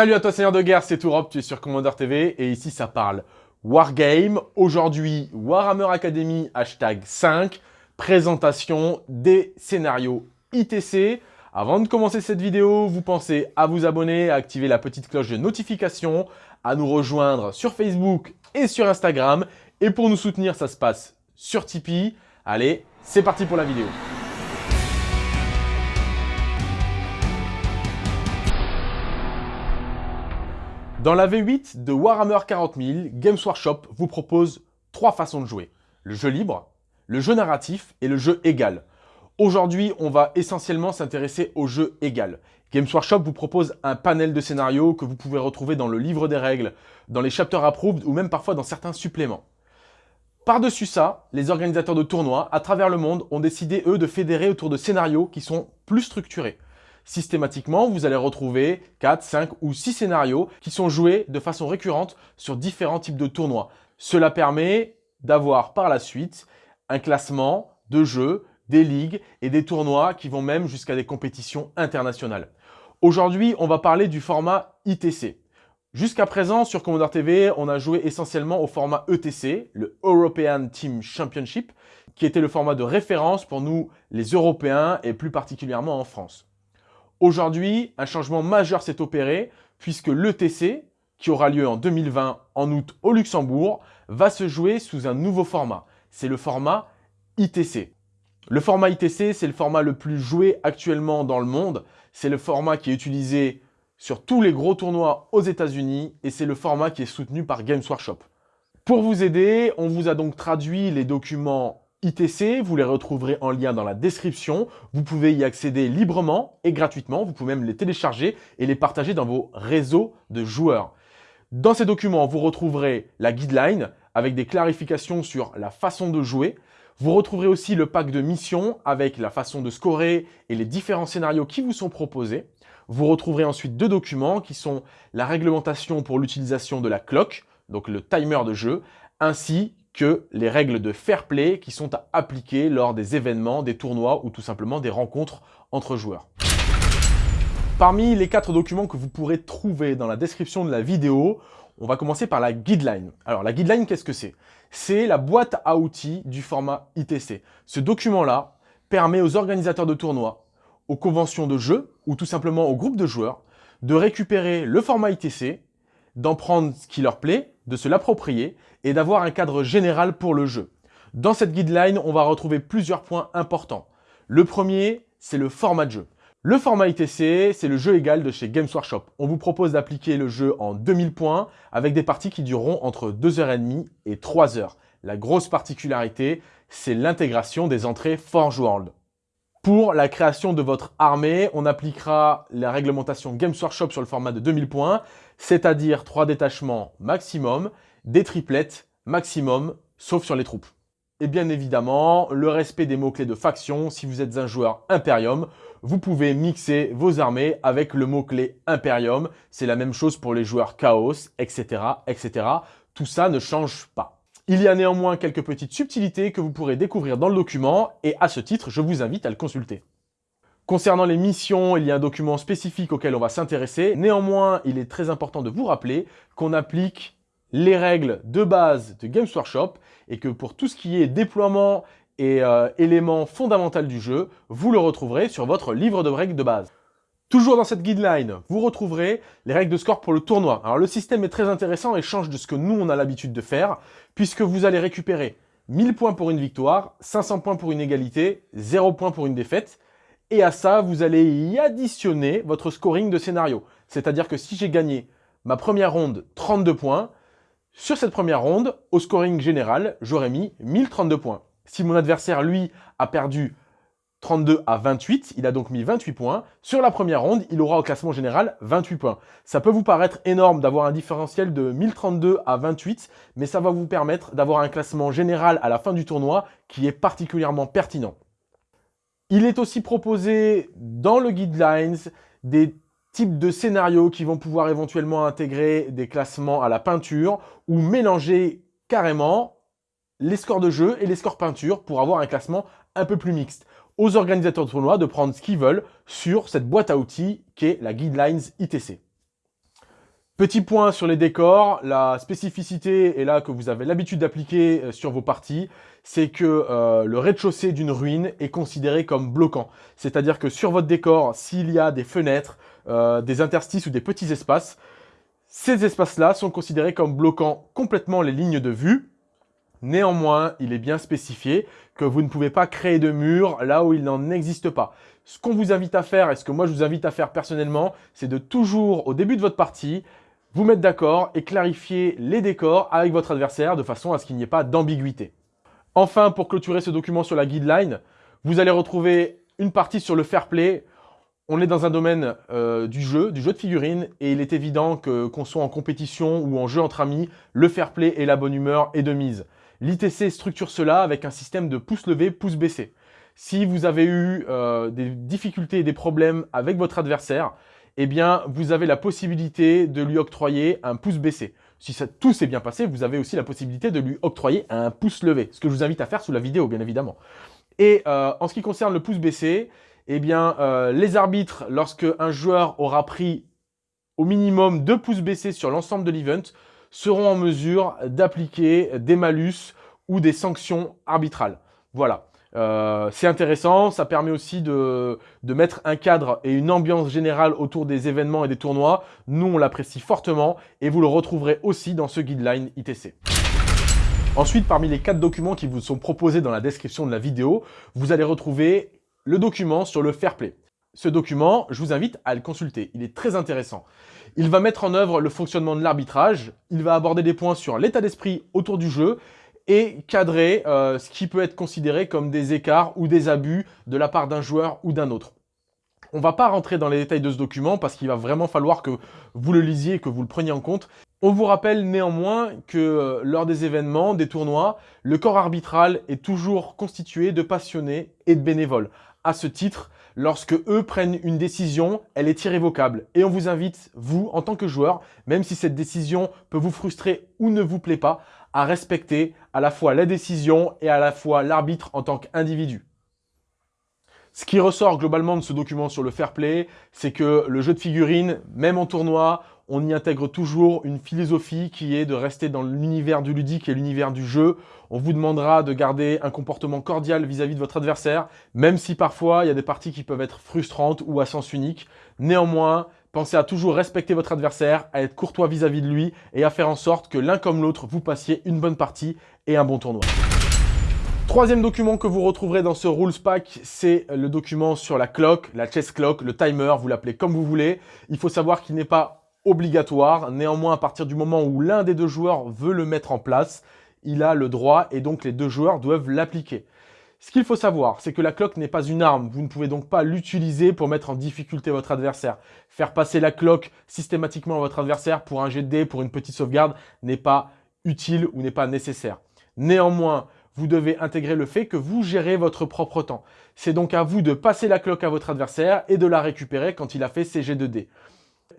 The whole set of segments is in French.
Salut à toi Seigneur de Guerre, c'est Europe, tu es sur Commander TV et ici ça parle Wargame. Aujourd'hui, Warhammer Academy hashtag 5, présentation des scénarios ITC. Avant de commencer cette vidéo, vous pensez à vous abonner, à activer la petite cloche de notification, à nous rejoindre sur Facebook et sur Instagram. Et pour nous soutenir, ça se passe sur Tipeee. Allez, c'est parti pour la vidéo. Dans la V8 de Warhammer 40 000, Games Workshop vous propose trois façons de jouer. Le jeu libre, le jeu narratif et le jeu égal. Aujourd'hui, on va essentiellement s'intéresser au jeu égal. Games Workshop vous propose un panel de scénarios que vous pouvez retrouver dans le livre des règles, dans les chapters approved ou même parfois dans certains suppléments. Par-dessus ça, les organisateurs de tournois à travers le monde ont décidé, eux, de fédérer autour de scénarios qui sont plus structurés systématiquement, vous allez retrouver 4, 5 ou 6 scénarios qui sont joués de façon récurrente sur différents types de tournois. Cela permet d'avoir par la suite un classement de jeux, des ligues et des tournois qui vont même jusqu'à des compétitions internationales. Aujourd'hui, on va parler du format ITC. Jusqu'à présent, sur Commodore TV, on a joué essentiellement au format ETC, le European Team Championship, qui était le format de référence pour nous, les Européens, et plus particulièrement en France. Aujourd'hui, un changement majeur s'est opéré puisque l'ETC, qui aura lieu en 2020 en août au Luxembourg, va se jouer sous un nouveau format. C'est le format ITC. Le format ITC, c'est le format le plus joué actuellement dans le monde. C'est le format qui est utilisé sur tous les gros tournois aux États-Unis et c'est le format qui est soutenu par Games Workshop. Pour vous aider, on vous a donc traduit les documents ITC, vous les retrouverez en lien dans la description. Vous pouvez y accéder librement et gratuitement. Vous pouvez même les télécharger et les partager dans vos réseaux de joueurs. Dans ces documents, vous retrouverez la guideline avec des clarifications sur la façon de jouer. Vous retrouverez aussi le pack de missions avec la façon de scorer et les différents scénarios qui vous sont proposés. Vous retrouverez ensuite deux documents qui sont la réglementation pour l'utilisation de la clock, donc le timer de jeu, ainsi les règles de fair play qui sont à appliquer lors des événements, des tournois ou tout simplement des rencontres entre joueurs. Parmi les quatre documents que vous pourrez trouver dans la description de la vidéo, on va commencer par la guideline. Alors la guideline, qu'est-ce que c'est? C'est la boîte à outils du format ITC. Ce document-là permet aux organisateurs de tournois, aux conventions de jeux ou tout simplement aux groupes de joueurs de récupérer le format ITC, d'en prendre ce qui leur plaît, de se l'approprier et d'avoir un cadre général pour le jeu. Dans cette guideline, on va retrouver plusieurs points importants. Le premier, c'est le format de jeu. Le format ITC, c'est le jeu égal de chez Games Workshop. On vous propose d'appliquer le jeu en 2000 points avec des parties qui dureront entre 2h30 et 3h. La grosse particularité, c'est l'intégration des entrées Forge World. Pour la création de votre armée, on appliquera la réglementation Games Workshop sur le format de 2000 points, c'est-à-dire 3 détachements maximum, des triplettes maximum, sauf sur les troupes. Et bien évidemment, le respect des mots-clés de faction, si vous êtes un joueur Imperium, vous pouvez mixer vos armées avec le mot-clé Imperium. C'est la même chose pour les joueurs Chaos, etc., etc. Tout ça ne change pas. Il y a néanmoins quelques petites subtilités que vous pourrez découvrir dans le document et à ce titre, je vous invite à le consulter. Concernant les missions, il y a un document spécifique auquel on va s'intéresser. Néanmoins, il est très important de vous rappeler qu'on applique les règles de base de Games Workshop et que pour tout ce qui est déploiement et euh, éléments fondamentaux du jeu, vous le retrouverez sur votre livre de règles de base. Toujours dans cette guideline, vous retrouverez les règles de score pour le tournoi. Alors le système est très intéressant et change de ce que nous on a l'habitude de faire, puisque vous allez récupérer 1000 points pour une victoire, 500 points pour une égalité, 0 points pour une défaite. Et à ça, vous allez y additionner votre scoring de scénario. C'est-à-dire que si j'ai gagné ma première ronde 32 points, sur cette première ronde, au scoring général, j'aurais mis 1032 points. Si mon adversaire, lui, a perdu 32 à 28, il a donc mis 28 points. Sur la première ronde, il aura au classement général 28 points. Ça peut vous paraître énorme d'avoir un différentiel de 1032 à 28, mais ça va vous permettre d'avoir un classement général à la fin du tournoi qui est particulièrement pertinent. Il est aussi proposé dans le guidelines des types de scénarios qui vont pouvoir éventuellement intégrer des classements à la peinture ou mélanger carrément les scores de jeu et les scores peinture pour avoir un classement un peu plus mixte aux organisateurs de tournois de prendre ce qu'ils veulent sur cette boîte à outils qui est la Guidelines ITC. Petit point sur les décors, la spécificité est là que vous avez l'habitude d'appliquer euh, sur vos parties, c'est que euh, le rez-de-chaussée d'une ruine est considéré comme bloquant. C'est-à-dire que sur votre décor, s'il y a des fenêtres, euh, des interstices ou des petits espaces, ces espaces-là sont considérés comme bloquant complètement les lignes de vue. Néanmoins, il est bien spécifié vous ne pouvez pas créer de mur là où il n'en existe pas. Ce qu'on vous invite à faire, et ce que moi je vous invite à faire personnellement, c'est de toujours, au début de votre partie, vous mettre d'accord et clarifier les décors avec votre adversaire de façon à ce qu'il n'y ait pas d'ambiguïté. Enfin, pour clôturer ce document sur la guideline, vous allez retrouver une partie sur le fair play. On est dans un domaine euh, du jeu, du jeu de figurines, et il est évident que qu'on soit en compétition ou en jeu entre amis, le fair play et la bonne humeur est de mise. L'ITC structure cela avec un système de pouce levé, pouce baissé. Si vous avez eu euh, des difficultés et des problèmes avec votre adversaire, eh bien, vous avez la possibilité de lui octroyer un pouce baissé. Si tout s'est bien passé, vous avez aussi la possibilité de lui octroyer un pouce levé, ce que je vous invite à faire sous la vidéo, bien évidemment. Et euh, en ce qui concerne le pouce baissé, eh bien, euh, les arbitres, lorsque un joueur aura pris au minimum deux pouces baissés sur l'ensemble de l'event, seront en mesure d'appliquer des malus ou des sanctions arbitrales. Voilà. Euh, c'est intéressant, ça permet aussi de, de, mettre un cadre et une ambiance générale autour des événements et des tournois. Nous, on l'apprécie fortement et vous le retrouverez aussi dans ce guideline ITC. Ensuite, parmi les quatre documents qui vous sont proposés dans la description de la vidéo, vous allez retrouver le document sur le fair play. Ce document, je vous invite à le consulter, il est très intéressant. Il va mettre en œuvre le fonctionnement de l'arbitrage, il va aborder des points sur l'état d'esprit autour du jeu et cadrer euh, ce qui peut être considéré comme des écarts ou des abus de la part d'un joueur ou d'un autre. On ne va pas rentrer dans les détails de ce document parce qu'il va vraiment falloir que vous le lisiez et que vous le preniez en compte. On vous rappelle néanmoins que euh, lors des événements, des tournois, le corps arbitral est toujours constitué de passionnés et de bénévoles. À ce titre, lorsque eux prennent une décision, elle est irrévocable. Et on vous invite, vous, en tant que joueur, même si cette décision peut vous frustrer ou ne vous plaît pas, à respecter à la fois la décision et à la fois l'arbitre en tant qu'individu. Ce qui ressort globalement de ce document sur le fair play, c'est que le jeu de figurines, même en tournoi, on y intègre toujours une philosophie qui est de rester dans l'univers du ludique et l'univers du jeu. On vous demandera de garder un comportement cordial vis-à-vis -vis de votre adversaire, même si parfois il y a des parties qui peuvent être frustrantes ou à sens unique. Néanmoins, Pensez à toujours respecter votre adversaire, à être courtois vis-à-vis de lui et à faire en sorte que l'un comme l'autre, vous passiez une bonne partie et un bon tournoi. Troisième document que vous retrouverez dans ce Rules Pack, c'est le document sur la clock, la chess clock, le timer, vous l'appelez comme vous voulez. Il faut savoir qu'il n'est pas obligatoire. Néanmoins, à partir du moment où l'un des deux joueurs veut le mettre en place, il a le droit et donc les deux joueurs doivent l'appliquer. Ce qu'il faut savoir, c'est que la cloque n'est pas une arme. Vous ne pouvez donc pas l'utiliser pour mettre en difficulté votre adversaire. Faire passer la cloque systématiquement à votre adversaire pour un jet de dés, pour une petite sauvegarde, n'est pas utile ou n'est pas nécessaire. Néanmoins, vous devez intégrer le fait que vous gérez votre propre temps. C'est donc à vous de passer la cloque à votre adversaire et de la récupérer quand il a fait ses jets de dés.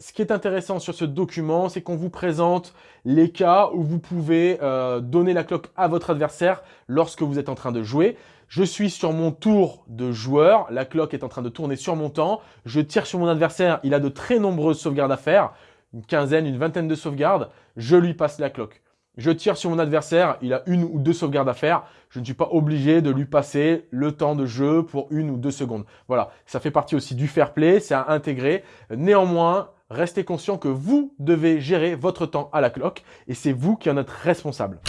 Ce qui est intéressant sur ce document, c'est qu'on vous présente les cas où vous pouvez euh, donner la cloque à votre adversaire lorsque vous êtes en train de jouer. Je suis sur mon tour de joueur, la cloque est en train de tourner sur mon temps, je tire sur mon adversaire, il a de très nombreuses sauvegardes à faire, une quinzaine, une vingtaine de sauvegardes, je lui passe la cloque. Je tire sur mon adversaire, il a une ou deux sauvegardes à faire, je ne suis pas obligé de lui passer le temps de jeu pour une ou deux secondes. Voilà, ça fait partie aussi du fair play, c'est à intégrer. Néanmoins, restez conscient que vous devez gérer votre temps à la cloque et c'est vous qui en êtes responsable.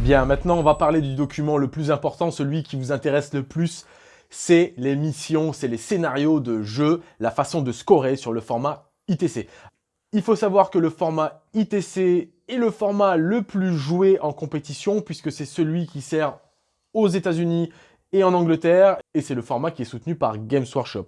Bien, maintenant on va parler du document le plus important, celui qui vous intéresse le plus, c'est les missions, c'est les scénarios de jeu, la façon de scorer sur le format ITC. Il faut savoir que le format ITC est le format le plus joué en compétition puisque c'est celui qui sert aux États-Unis et en Angleterre et c'est le format qui est soutenu par Games Workshop.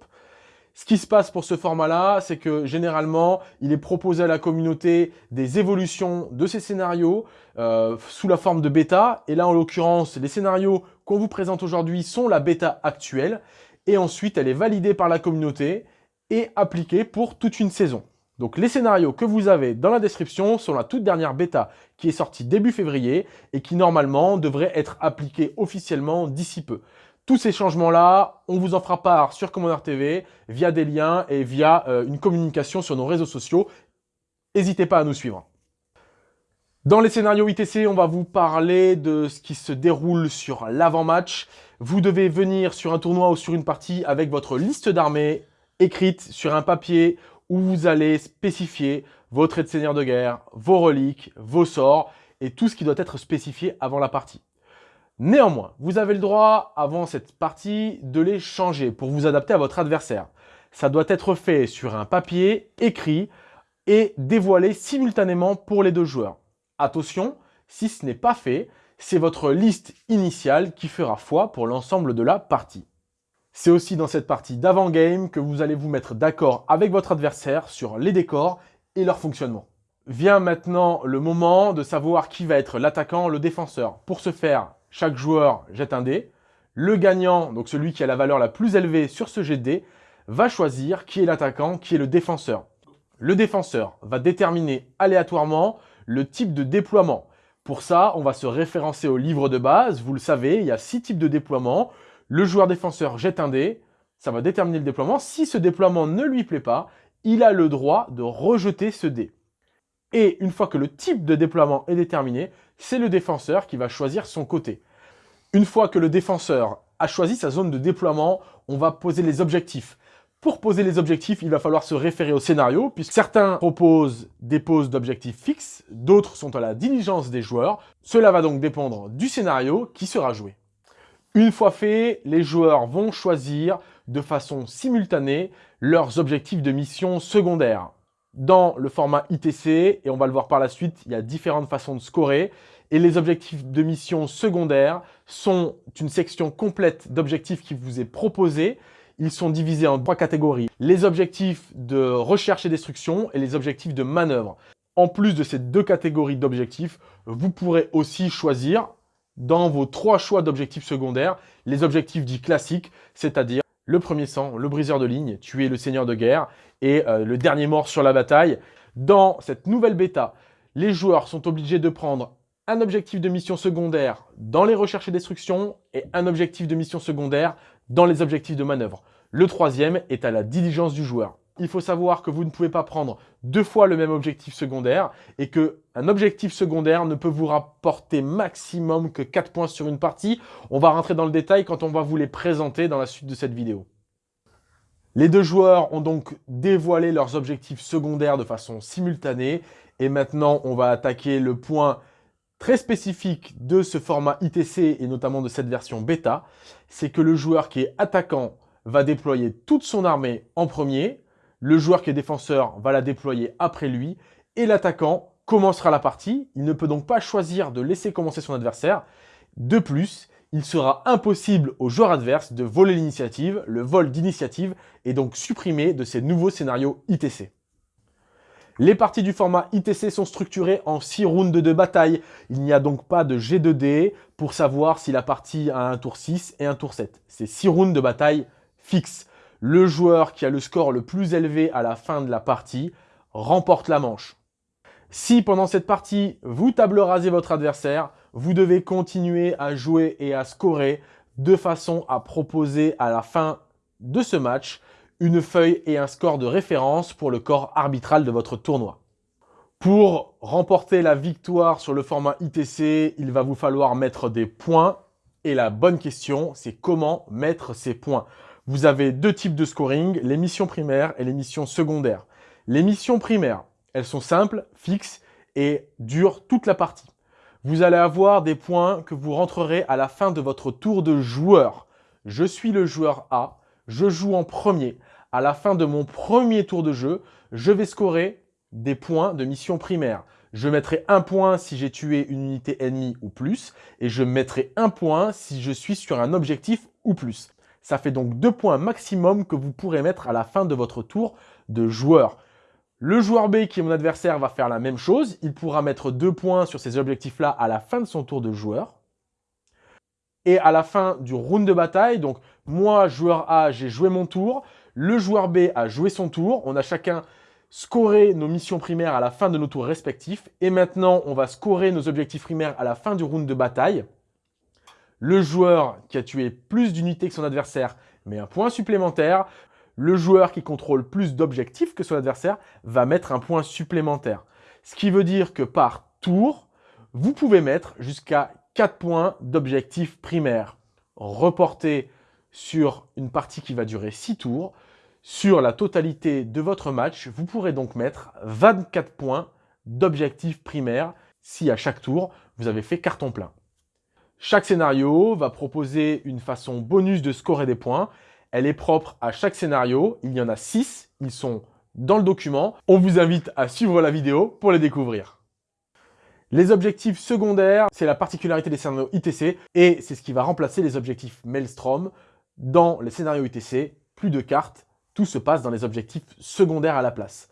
Ce qui se passe pour ce format-là, c'est que généralement, il est proposé à la communauté des évolutions de ces scénarios euh, sous la forme de bêta. Et là, en l'occurrence, les scénarios qu'on vous présente aujourd'hui sont la bêta actuelle. Et ensuite, elle est validée par la communauté et appliquée pour toute une saison. Donc les scénarios que vous avez dans la description sont la toute dernière bêta qui est sortie début février et qui normalement devrait être appliquée officiellement d'ici peu. Tous ces changements-là, on vous en fera part sur Commander TV via des liens et via euh, une communication sur nos réseaux sociaux. n'hésitez pas à nous suivre. Dans les scénarios ITC, on va vous parler de ce qui se déroule sur l'avant-match. Vous devez venir sur un tournoi ou sur une partie avec votre liste d'armées écrite sur un papier où vous allez spécifier vos traits de seigneur de guerre, vos reliques, vos sorts et tout ce qui doit être spécifié avant la partie. Néanmoins, vous avez le droit, avant cette partie, de les changer pour vous adapter à votre adversaire. Ça doit être fait sur un papier écrit et dévoilé simultanément pour les deux joueurs. Attention, si ce n'est pas fait, c'est votre liste initiale qui fera foi pour l'ensemble de la partie. C'est aussi dans cette partie d'avant-game que vous allez vous mettre d'accord avec votre adversaire sur les décors et leur fonctionnement. Vient maintenant le moment de savoir qui va être l'attaquant, le défenseur. Pour ce faire, chaque joueur jette un dé. Le gagnant, donc celui qui a la valeur la plus élevée sur ce jet de dé, va choisir qui est l'attaquant, qui est le défenseur. Le défenseur va déterminer aléatoirement le type de déploiement. Pour ça, on va se référencer au livre de base. Vous le savez, il y a six types de déploiement. Le joueur défenseur jette un dé, ça va déterminer le déploiement. Si ce déploiement ne lui plaît pas, il a le droit de rejeter ce dé. Et une fois que le type de déploiement est déterminé, c'est le défenseur qui va choisir son côté. Une fois que le défenseur a choisi sa zone de déploiement, on va poser les objectifs. Pour poser les objectifs, il va falloir se référer au scénario, puisque certains proposent des poses d'objectifs fixes, d'autres sont à la diligence des joueurs. Cela va donc dépendre du scénario qui sera joué. Une fois fait, les joueurs vont choisir de façon simultanée leurs objectifs de mission secondaires. Dans le format ITC, et on va le voir par la suite, il y a différentes façons de scorer. Et les objectifs de mission secondaires sont une section complète d'objectifs qui vous est proposée ils sont divisés en trois catégories. Les objectifs de recherche et destruction et les objectifs de manœuvre. En plus de ces deux catégories d'objectifs, vous pourrez aussi choisir dans vos trois choix d'objectifs secondaires les objectifs dits classiques, c'est-à-dire le premier sang, le briseur de ligne, tuer le seigneur de guerre et euh, le dernier mort sur la bataille. Dans cette nouvelle bêta, les joueurs sont obligés de prendre un objectif de mission secondaire dans les recherches et destruction et un objectif de mission secondaire dans les objectifs de manœuvre. Le troisième est à la diligence du joueur. Il faut savoir que vous ne pouvez pas prendre deux fois le même objectif secondaire et qu'un objectif secondaire ne peut vous rapporter maximum que 4 points sur une partie. On va rentrer dans le détail quand on va vous les présenter dans la suite de cette vidéo. Les deux joueurs ont donc dévoilé leurs objectifs secondaires de façon simultanée et maintenant on va attaquer le point très spécifique de ce format ITC et notamment de cette version bêta, c'est que le joueur qui est attaquant va déployer toute son armée en premier, le joueur qui est défenseur va la déployer après lui, et l'attaquant commencera la partie. Il ne peut donc pas choisir de laisser commencer son adversaire. De plus, il sera impossible au joueur adverse de voler l'initiative, le vol d'initiative est donc supprimé de ces nouveaux scénarios ITC. Les parties du format ITC sont structurées en 6 rounds de bataille. Il n'y a donc pas de G2D pour savoir si la partie a un tour 6 et un tour 7. C'est 6 rounds de bataille fixes. Le joueur qui a le score le plus élevé à la fin de la partie remporte la manche. Si pendant cette partie, vous table rasez votre adversaire, vous devez continuer à jouer et à scorer de façon à proposer à la fin de ce match une feuille et un score de référence pour le corps arbitral de votre tournoi. Pour remporter la victoire sur le format ITC, il va vous falloir mettre des points. Et la bonne question, c'est comment mettre ces points? Vous avez deux types de scoring, les missions primaires et les missions secondaires. Les missions primaires, elles sont simples, fixes et durent toute la partie. Vous allez avoir des points que vous rentrerez à la fin de votre tour de joueur. Je suis le joueur A, je joue en premier à la fin de mon premier tour de jeu, je vais scorer des points de mission primaire. Je mettrai un point si j'ai tué une unité ennemie ou plus, et je mettrai un point si je suis sur un objectif ou plus. Ça fait donc deux points maximum que vous pourrez mettre à la fin de votre tour de joueur. Le joueur B, qui est mon adversaire, va faire la même chose. Il pourra mettre deux points sur ces objectifs-là à la fin de son tour de joueur. Et à la fin du round de bataille, donc moi, joueur A, j'ai joué mon tour, le joueur B a joué son tour. On a chacun scoré nos missions primaires à la fin de nos tours respectifs. Et maintenant, on va scorer nos objectifs primaires à la fin du round de bataille. Le joueur qui a tué plus d'unités que son adversaire met un point supplémentaire. le joueur qui contrôle plus d'objectifs que son adversaire va mettre un point supplémentaire. Ce qui veut dire que par tour, vous pouvez mettre jusqu'à 4 points d'objectifs primaires. Reportés sur une partie qui va durer 6 tours. Sur la totalité de votre match, vous pourrez donc mettre 24 points d'objectifs primaires si à chaque tour, vous avez fait carton plein. Chaque scénario va proposer une façon bonus de scorer des points. Elle est propre à chaque scénario. Il y en a 6. Ils sont dans le document. On vous invite à suivre la vidéo pour les découvrir. Les objectifs secondaires, c'est la particularité des scénarios ITC et c'est ce qui va remplacer les objectifs Maelstrom. Dans les scénarios ITC, plus de cartes, tout se passe dans les objectifs secondaires à la place.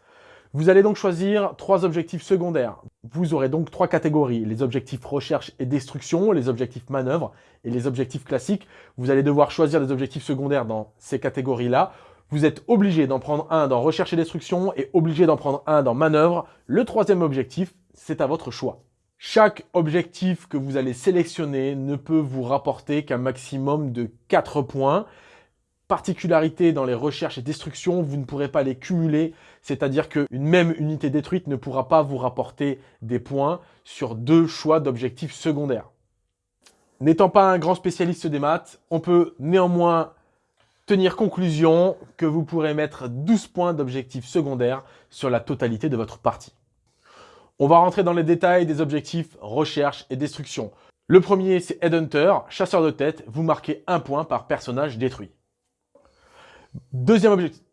Vous allez donc choisir trois objectifs secondaires. Vous aurez donc trois catégories, les objectifs recherche et destruction, les objectifs manœuvre et les objectifs classiques. Vous allez devoir choisir des objectifs secondaires dans ces catégories-là. Vous êtes obligé d'en prendre un dans recherche et destruction et obligé d'en prendre un dans manœuvre. Le troisième objectif, c'est à votre choix. Chaque objectif que vous allez sélectionner ne peut vous rapporter qu'un maximum de 4 points. Particularité dans les recherches et destructions, vous ne pourrez pas les cumuler, c'est-à-dire qu'une même unité détruite ne pourra pas vous rapporter des points sur deux choix d'objectifs secondaires. N'étant pas un grand spécialiste des maths, on peut néanmoins tenir conclusion que vous pourrez mettre 12 points d'objectifs secondaires sur la totalité de votre partie. On va rentrer dans les détails des objectifs recherche et destruction. Le premier, c'est Headhunter, chasseur de tête. Vous marquez un point par personnage détruit. Deuxième objectif,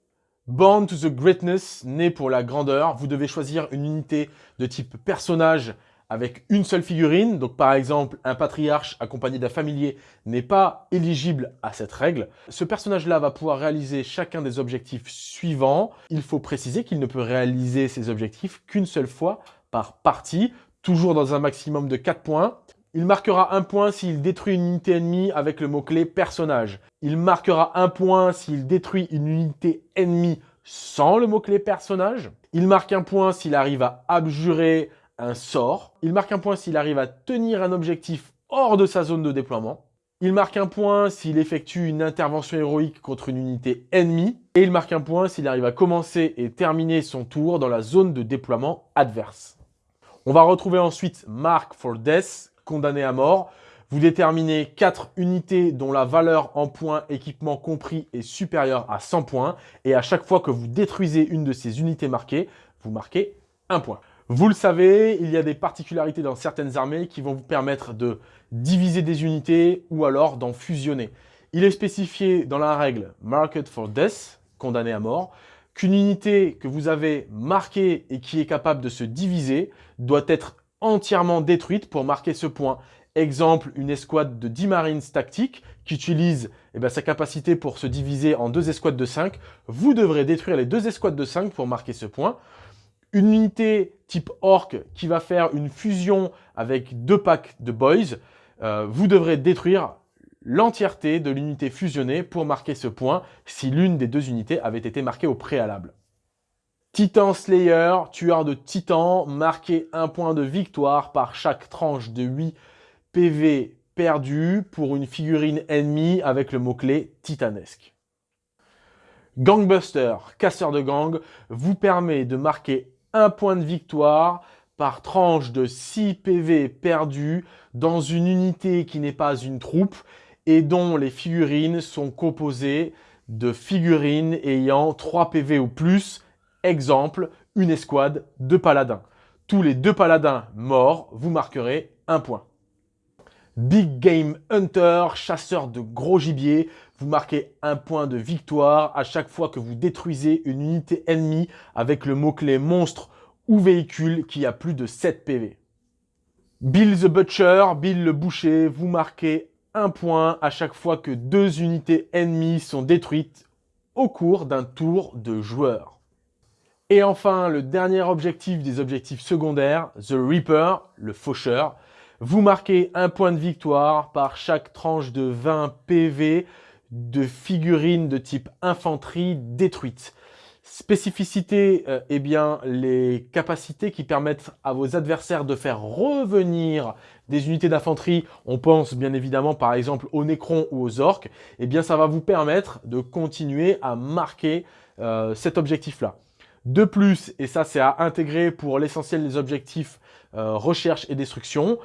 Born to the Greatness, né pour la grandeur. Vous devez choisir une unité de type personnage avec une seule figurine. Donc par exemple, un patriarche accompagné d'un familier n'est pas éligible à cette règle. Ce personnage-là va pouvoir réaliser chacun des objectifs suivants. Il faut préciser qu'il ne peut réaliser ces objectifs qu'une seule fois par partie, toujours dans un maximum de 4 points. Il marquera un point s'il détruit une unité ennemie avec le mot-clé personnage. Il marquera un point s'il détruit une unité ennemie sans le mot-clé personnage. Il marque un point s'il arrive à abjurer un sort. Il marque un point s'il arrive à tenir un objectif hors de sa zone de déploiement. Il marque un point s'il effectue une intervention héroïque contre une unité ennemie. Et il marque un point s'il arrive à commencer et terminer son tour dans la zone de déploiement adverse. On va retrouver ensuite Mark for Death, condamné à mort. Vous déterminez 4 unités dont la valeur en points équipement compris est supérieure à 100 points. Et à chaque fois que vous détruisez une de ces unités marquées, vous marquez un point. Vous le savez, il y a des particularités dans certaines armées qui vont vous permettre de diviser des unités ou alors d'en fusionner. Il est spécifié dans la règle Market for Death, condamné à mort, qu'une unité que vous avez marquée et qui est capable de se diviser doit être entièrement détruite pour marquer ce point. Exemple, une escouade de 10 Marines tactiques qui utilise eh ben, sa capacité pour se diviser en deux escouades de 5. Vous devrez détruire les deux escouades de 5 pour marquer ce point. Une unité type Orc qui va faire une fusion avec deux packs de Boys. Euh, vous devrez détruire l'entièreté de l'unité fusionnée pour marquer ce point si l'une des deux unités avait été marquée au préalable. Titan Slayer, tueur de titans, marquez un point de victoire par chaque tranche de 8 PV perdu pour une figurine ennemie avec le mot-clé titanesque. Gangbuster, casseur de gang, vous permet de marquer un point de victoire par tranche de 6 PV perdus dans une unité qui n'est pas une troupe et dont les figurines sont composées de figurines ayant 3 PV ou plus. Exemple, une escouade de paladins. Tous les deux paladins morts, vous marquerez un point. Big Game Hunter, chasseur de gros gibier, vous marquez un point de victoire à chaque fois que vous détruisez une unité ennemie avec le mot-clé monstre ou véhicule qui a plus de 7 PV. Bill the Butcher, Bill le boucher, vous marquez un point à chaque fois que deux unités ennemies sont détruites au cours d'un tour de joueur. Et enfin, le dernier objectif des objectifs secondaires, The Reaper, le faucheur. Vous marquez un point de victoire par chaque tranche de 20 PV de figurines de type infanterie détruite. Spécificité, euh, eh bien, les capacités qui permettent à vos adversaires de faire revenir des unités d'infanterie, on pense bien évidemment par exemple aux Nécrons ou aux Orques, eh bien ça va vous permettre de continuer à marquer euh, cet objectif-là. De plus, et ça c'est à intégrer pour l'essentiel des objectifs euh, recherche et destruction,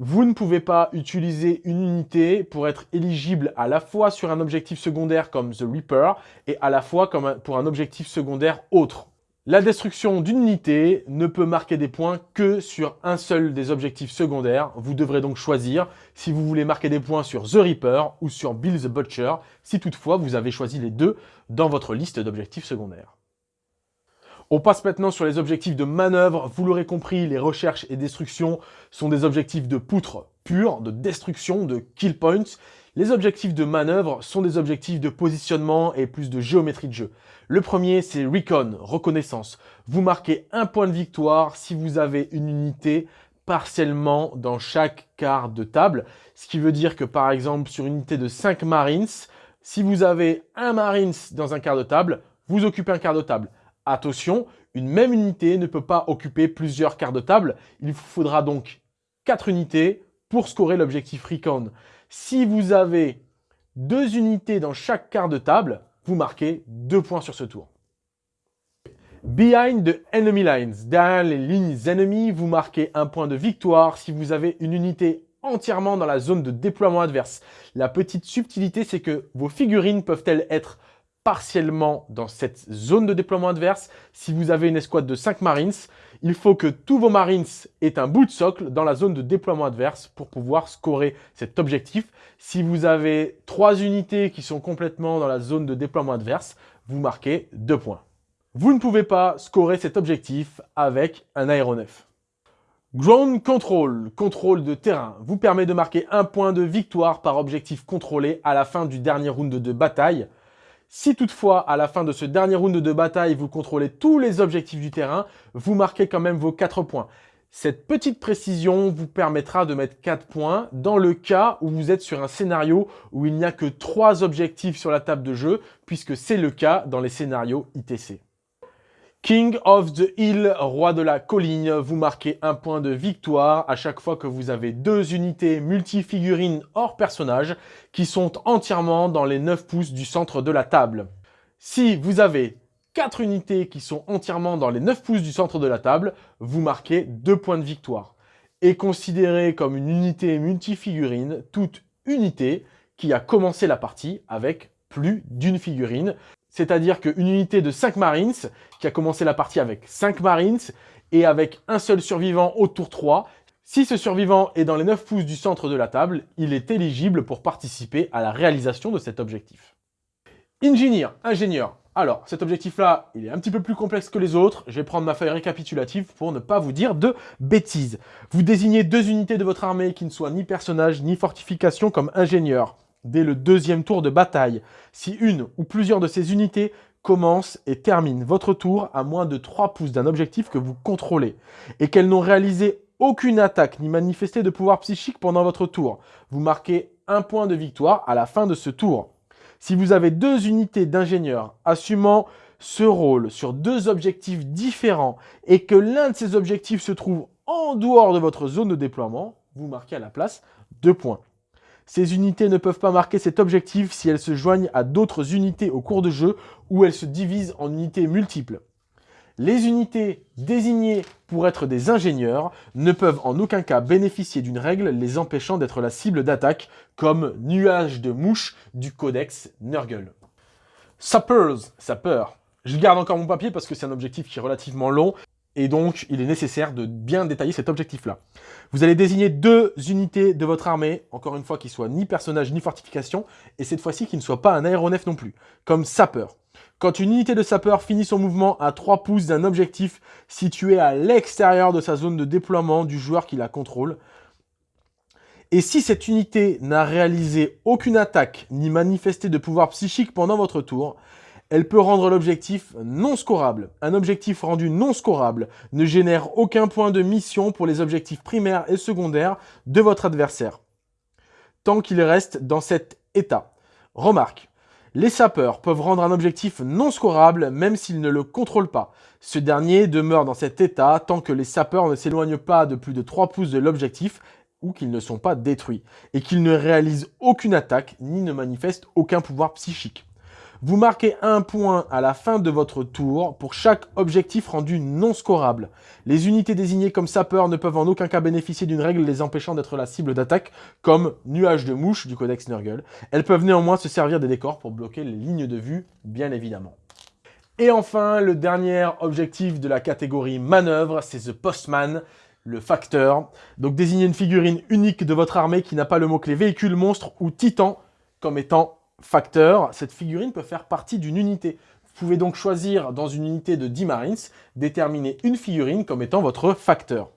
vous ne pouvez pas utiliser une unité pour être éligible à la fois sur un objectif secondaire comme The Reaper et à la fois pour un objectif secondaire autre. La destruction d'une unité ne peut marquer des points que sur un seul des objectifs secondaires. Vous devrez donc choisir si vous voulez marquer des points sur The Reaper ou sur Bill the Butcher, si toutefois vous avez choisi les deux dans votre liste d'objectifs secondaires. On passe maintenant sur les objectifs de manœuvre. Vous l'aurez compris, les recherches et destructions sont des objectifs de poutre pure, de destruction, de kill points. Les objectifs de manœuvre sont des objectifs de positionnement et plus de géométrie de jeu. Le premier, c'est Recon, reconnaissance. Vous marquez un point de victoire si vous avez une unité partiellement dans chaque quart de table. Ce qui veut dire que par exemple, sur une unité de 5 Marines, si vous avez un Marines dans un quart de table, vous occupez un quart de table. Attention, une même unité ne peut pas occuper plusieurs quarts de table. Il vous faudra donc 4 unités pour scorer l'objectif Recon. Si vous avez deux unités dans chaque quart de table, vous marquez 2 points sur ce tour. Behind the enemy lines, derrière les lignes ennemies, vous marquez un point de victoire si vous avez une unité entièrement dans la zone de déploiement adverse. La petite subtilité, c'est que vos figurines peuvent-elles être partiellement dans cette zone de déploiement adverse. Si vous avez une escouade de 5 Marines, il faut que tous vos Marines aient un bout de socle dans la zone de déploiement adverse pour pouvoir scorer cet objectif. Si vous avez 3 unités qui sont complètement dans la zone de déploiement adverse, vous marquez 2 points. Vous ne pouvez pas scorer cet objectif avec un aéronef. Ground Control, contrôle de terrain, vous permet de marquer un point de victoire par objectif contrôlé à la fin du dernier round de bataille. Si toutefois, à la fin de ce dernier round de bataille, vous contrôlez tous les objectifs du terrain, vous marquez quand même vos 4 points. Cette petite précision vous permettra de mettre 4 points dans le cas où vous êtes sur un scénario où il n'y a que 3 objectifs sur la table de jeu, puisque c'est le cas dans les scénarios ITC. King of the Hill, roi de la colline, vous marquez un point de victoire à chaque fois que vous avez deux unités multifigurines hors personnage qui sont entièrement dans les 9 pouces du centre de la table. Si vous avez 4 unités qui sont entièrement dans les 9 pouces du centre de la table, vous marquez 2 points de victoire. Et considéré comme une unité multifigurine toute unité qui a commencé la partie avec plus d'une figurine. C'est-à-dire qu'une unité de 5 Marines, qui a commencé la partie avec 5 Marines, et avec un seul survivant au tour 3, si ce survivant est dans les 9 pouces du centre de la table, il est éligible pour participer à la réalisation de cet objectif. Engineer, ingénieur. Alors, cet objectif-là, il est un petit peu plus complexe que les autres. Je vais prendre ma feuille récapitulative pour ne pas vous dire de bêtises. Vous désignez deux unités de votre armée qui ne soient ni personnage ni fortification comme ingénieur dès le deuxième tour de bataille. Si une ou plusieurs de ces unités commencent et terminent votre tour à moins de 3 pouces d'un objectif que vous contrôlez, et qu'elles n'ont réalisé aucune attaque ni manifesté de pouvoir psychique pendant votre tour, vous marquez un point de victoire à la fin de ce tour. Si vous avez deux unités d'ingénieurs assumant ce rôle sur deux objectifs différents et que l'un de ces objectifs se trouve en dehors de votre zone de déploiement, vous marquez à la place deux points. Ces unités ne peuvent pas marquer cet objectif si elles se joignent à d'autres unités au cours de jeu ou elles se divisent en unités multiples. Les unités désignées pour être des ingénieurs ne peuvent en aucun cas bénéficier d'une règle les empêchant d'être la cible d'attaque, comme nuage de mouches du codex Nurgle. Sappers, sapeur. Je garde encore mon papier parce que c'est un objectif qui est relativement long et donc, il est nécessaire de bien détailler cet objectif-là. Vous allez désigner deux unités de votre armée, encore une fois, qui soient ni personnage ni fortification, et cette fois-ci qui ne soient pas un aéronef non plus, comme sapeur. Quand une unité de sapeur finit son mouvement à 3 pouces d'un objectif situé à l'extérieur de sa zone de déploiement du joueur qui la contrôle, et si cette unité n'a réalisé aucune attaque ni manifesté de pouvoir psychique pendant votre tour, elle peut rendre l'objectif non scorable. Un objectif rendu non scorable ne génère aucun point de mission pour les objectifs primaires et secondaires de votre adversaire, tant qu'il reste dans cet état. Remarque, Les sapeurs peuvent rendre un objectif non scorable même s'ils ne le contrôlent pas. Ce dernier demeure dans cet état tant que les sapeurs ne s'éloignent pas de plus de 3 pouces de l'objectif ou qu'ils ne sont pas détruits, et qu'ils ne réalisent aucune attaque ni ne manifestent aucun pouvoir psychique. Vous marquez un point à la fin de votre tour pour chaque objectif rendu non scorable. Les unités désignées comme sapeurs ne peuvent en aucun cas bénéficier d'une règle les empêchant d'être la cible d'attaque, comme nuage de mouches du codex Nurgle. Elles peuvent néanmoins se servir des décors pour bloquer les lignes de vue, bien évidemment. Et enfin, le dernier objectif de la catégorie manœuvre, c'est The Postman, le facteur. Donc désignez une figurine unique de votre armée qui n'a pas le mot-clé véhicule, monstre ou titan comme étant facteur, cette figurine peut faire partie d'une unité. Vous pouvez donc choisir dans une unité de 10 Marines, déterminer une figurine comme étant votre facteur.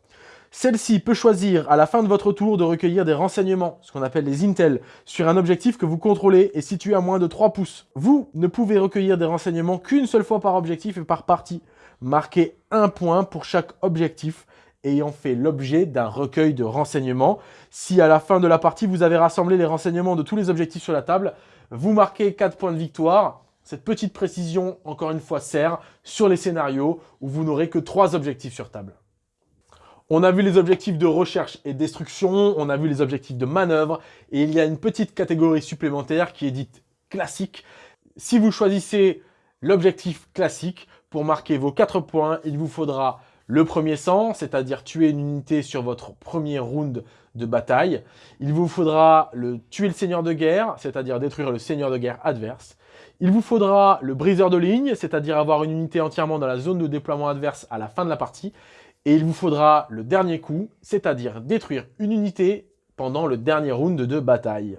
Celle-ci peut choisir à la fin de votre tour de recueillir des renseignements, ce qu'on appelle les intel, sur un objectif que vous contrôlez et situé à moins de 3 pouces. Vous ne pouvez recueillir des renseignements qu'une seule fois par objectif et par partie. Marquez un point pour chaque objectif ayant fait l'objet d'un recueil de renseignements. Si à la fin de la partie, vous avez rassemblé les renseignements de tous les objectifs sur la table, vous marquez 4 points de victoire. Cette petite précision, encore une fois, sert sur les scénarios où vous n'aurez que 3 objectifs sur table. On a vu les objectifs de recherche et destruction, on a vu les objectifs de manœuvre, et il y a une petite catégorie supplémentaire qui est dite classique. Si vous choisissez l'objectif classique, pour marquer vos 4 points, il vous faudra le premier sang, c'est-à-dire tuer une unité sur votre premier round de bataille. Il vous faudra le tuer le seigneur de guerre, c'est-à-dire détruire le seigneur de guerre adverse. Il vous faudra le briseur de ligne, c'est-à-dire avoir une unité entièrement dans la zone de déploiement adverse à la fin de la partie. Et il vous faudra le dernier coup, c'est-à-dire détruire une unité pendant le dernier round de bataille.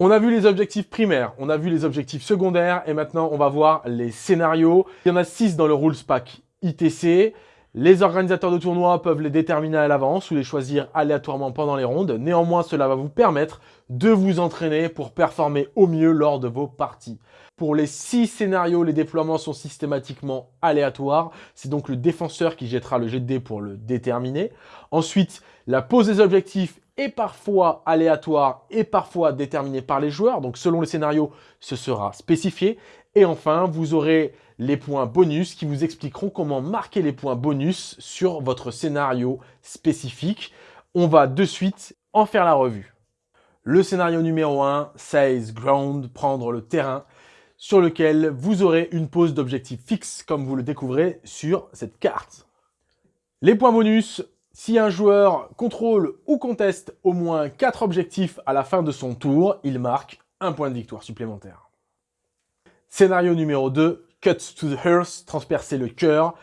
On a vu les objectifs primaires, on a vu les objectifs secondaires, et maintenant on va voir les scénarios. Il y en a 6 dans le Rules Pack ITC. Les organisateurs de tournois peuvent les déterminer à l'avance ou les choisir aléatoirement pendant les rondes. Néanmoins, cela va vous permettre de vous entraîner pour performer au mieux lors de vos parties. Pour les 6 scénarios, les déploiements sont systématiquement aléatoires. C'est donc le défenseur qui jettera le jet de dés pour le déterminer. Ensuite, la pose des objectifs est parfois aléatoire et parfois déterminée par les joueurs. Donc selon les scénarios, ce sera spécifié. Et enfin, vous aurez les points bonus qui vous expliqueront comment marquer les points bonus sur votre scénario spécifique. On va de suite en faire la revue. Le scénario numéro 1, Size Ground, prendre le terrain, sur lequel vous aurez une pose d'objectif fixe, comme vous le découvrez sur cette carte. Les points bonus, si un joueur contrôle ou conteste au moins 4 objectifs à la fin de son tour, il marque un point de victoire supplémentaire. Scénario numéro 2, Cut to the Hearth, transpercer le cœur.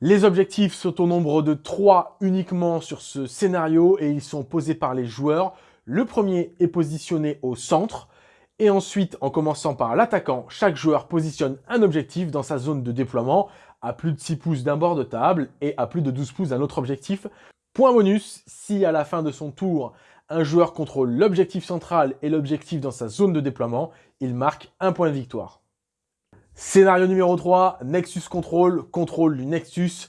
Les objectifs sont au nombre de 3 uniquement sur ce scénario et ils sont posés par les joueurs. Le premier est positionné au centre. Et ensuite, en commençant par l'attaquant, chaque joueur positionne un objectif dans sa zone de déploiement à plus de 6 pouces d'un bord de table et à plus de 12 pouces d'un autre objectif. Point bonus, si à la fin de son tour, un joueur contrôle l'objectif central et l'objectif dans sa zone de déploiement, il marque un point de victoire. Scénario numéro 3, Nexus Control, contrôle du Nexus.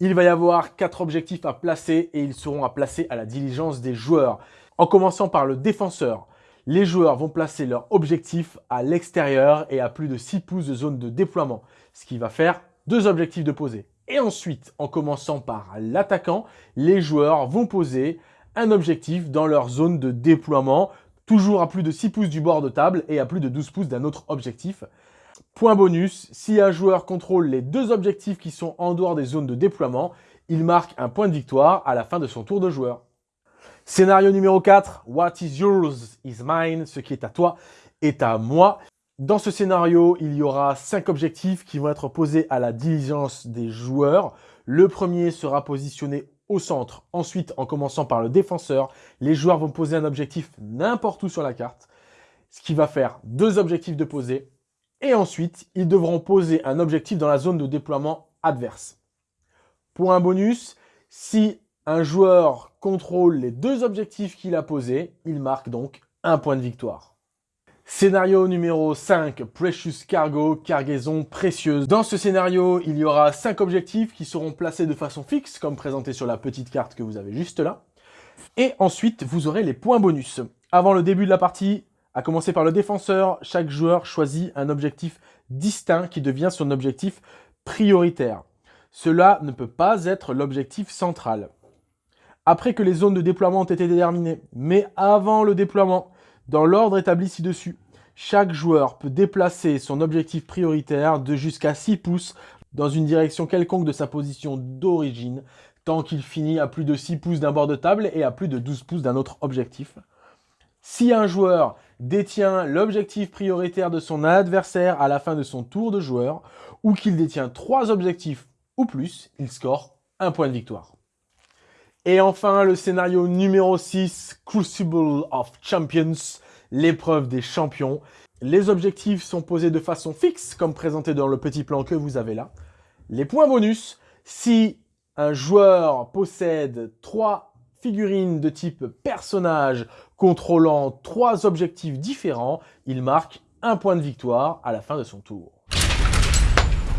Il va y avoir quatre objectifs à placer et ils seront à placer à la diligence des joueurs. En commençant par le défenseur, les joueurs vont placer leur objectif à l'extérieur et à plus de 6 pouces de zone de déploiement, ce qui va faire deux objectifs de poser. Et ensuite, en commençant par l'attaquant, les joueurs vont poser un objectif dans leur zone de déploiement, toujours à plus de 6 pouces du bord de table et à plus de 12 pouces d'un autre objectif. Point bonus, si un joueur contrôle les deux objectifs qui sont en dehors des zones de déploiement, il marque un point de victoire à la fin de son tour de joueur. Scénario numéro 4, What is yours is mine, ce qui est à toi est à moi. Dans ce scénario, il y aura cinq objectifs qui vont être posés à la diligence des joueurs. Le premier sera positionné au centre. Ensuite, en commençant par le défenseur, les joueurs vont poser un objectif n'importe où sur la carte, ce qui va faire deux objectifs de poser et ensuite, ils devront poser un objectif dans la zone de déploiement adverse. Un bonus, si un joueur contrôle les deux objectifs qu'il a posés, il marque donc un point de victoire. Scénario numéro 5, Precious Cargo, cargaison précieuse. Dans ce scénario, il y aura 5 objectifs qui seront placés de façon fixe, comme présenté sur la petite carte que vous avez juste là. Et ensuite, vous aurez les points bonus. Avant le début de la partie, À commencer par le défenseur, chaque joueur choisit un objectif distinct qui devient son objectif prioritaire. Cela ne peut pas être l'objectif central. Après que les zones de déploiement ont été déterminées, mais avant le déploiement, dans l'ordre établi ci-dessus, chaque joueur peut déplacer son objectif prioritaire de jusqu'à 6 pouces dans une direction quelconque de sa position d'origine, tant qu'il finit à plus de 6 pouces d'un bord de table et à plus de 12 pouces d'un autre objectif. Si un joueur détient l'objectif prioritaire de son adversaire à la fin de son tour de joueur, ou qu'il détient trois objectifs ou plus, il score un point de victoire. Et enfin, le scénario numéro 6, Crucible of Champions, l'épreuve des champions. Les objectifs sont posés de façon fixe, comme présenté dans le petit plan que vous avez là. Les points bonus, si un joueur possède trois figurines de type personnage contrôlant trois objectifs différents, il marque un point de victoire à la fin de son tour.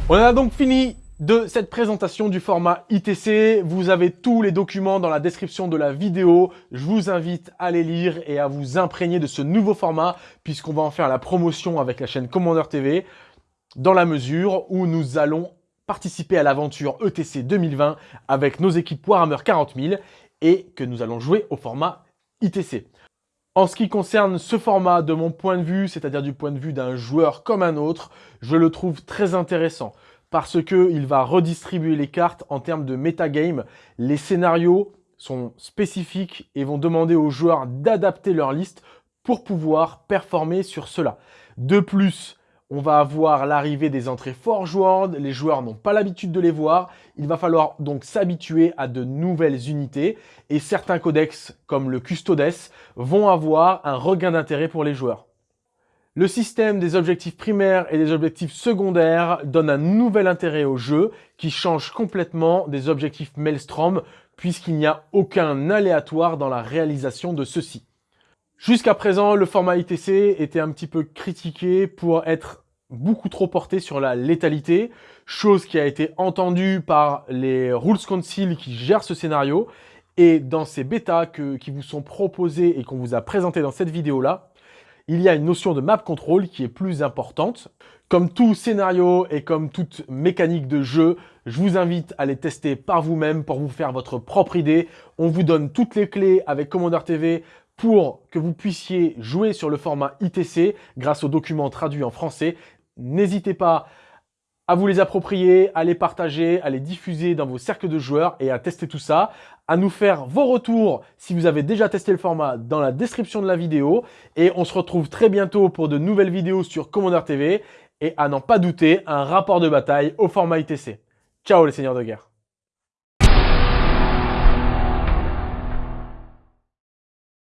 On a donc fini de cette présentation du format ITC. Vous avez tous les documents dans la description de la vidéo. Je vous invite à les lire et à vous imprégner de ce nouveau format puisqu'on va en faire la promotion avec la chaîne Commander TV dans la mesure où nous allons participer à l'aventure ETC 2020 avec nos équipes Warhammer 40 000 et que nous allons jouer au format ITC. En ce qui concerne ce format, de mon point de vue, c'est-à-dire du point de vue d'un joueur comme un autre, je le trouve très intéressant parce qu'il va redistribuer les cartes en termes de metagame. Les scénarios sont spécifiques et vont demander aux joueurs d'adapter leur liste pour pouvoir performer sur cela. De plus, on va avoir l'arrivée des entrées Forge World, les joueurs n'ont pas l'habitude de les voir, il va falloir donc s'habituer à de nouvelles unités, et certains codex, comme le Custodes, vont avoir un regain d'intérêt pour les joueurs. Le système des objectifs primaires et des objectifs secondaires donne un nouvel intérêt au jeu qui change complètement des objectifs Maelstrom puisqu'il n'y a aucun aléatoire dans la réalisation de ceux-ci. Jusqu'à présent, le format ITC était un petit peu critiqué pour être beaucoup trop porté sur la létalité, chose qui a été entendue par les Rules Council qui gèrent ce scénario. Et dans ces bêtas qui vous sont proposés et qu'on vous a présenté dans cette vidéo-là, il y a une notion de map control qui est plus importante. Comme tout scénario et comme toute mécanique de jeu, je vous invite à les tester par vous-même pour vous faire votre propre idée. On vous donne toutes les clés avec Commander TV pour que vous puissiez jouer sur le format ITC grâce aux documents traduits en français. N'hésitez pas à vous les approprier, à les partager, à les diffuser dans vos cercles de joueurs et à tester tout ça, à nous faire vos retours si vous avez déjà testé le format dans la description de la vidéo et on se retrouve très bientôt pour de nouvelles vidéos sur Commander TV et à n'en pas douter, un rapport de bataille au format ITC. Ciao les seigneurs de guerre